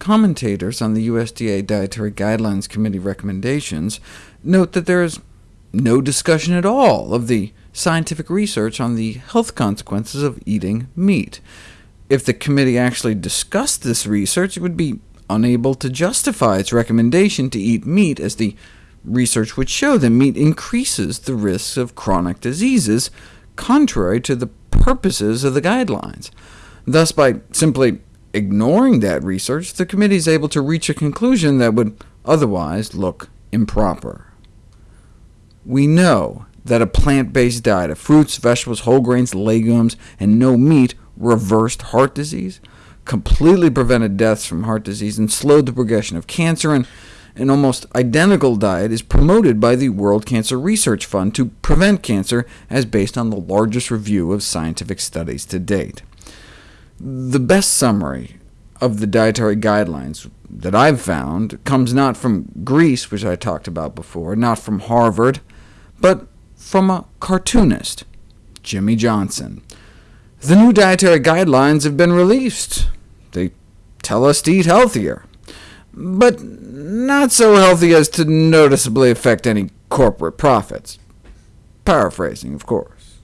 commentators on the USDA Dietary Guidelines Committee recommendations note that there is no discussion at all of the scientific research on the health consequences of eating meat. If the committee actually discussed this research, it would be unable to justify its recommendation to eat meat, as the research would show that meat increases the risks of chronic diseases, contrary to the purposes of the guidelines. Thus, by simply ignoring that research, the committee is able to reach a conclusion that would otherwise look improper. We know that a plant-based diet of fruits, vegetables, whole grains, legumes, and no meat reversed heart disease, completely prevented deaths from heart disease, and slowed the progression of cancer, and an almost identical diet is promoted by the World Cancer Research Fund to prevent cancer, as based on the largest review of scientific studies to date. The best summary of the dietary guidelines that I've found comes not from Greece, which I talked about before, not from Harvard, but from a cartoonist, Jimmy Johnson. The new dietary guidelines have been released. They tell us to eat healthier, but not so healthy as to noticeably affect any corporate profits. Paraphrasing, of course.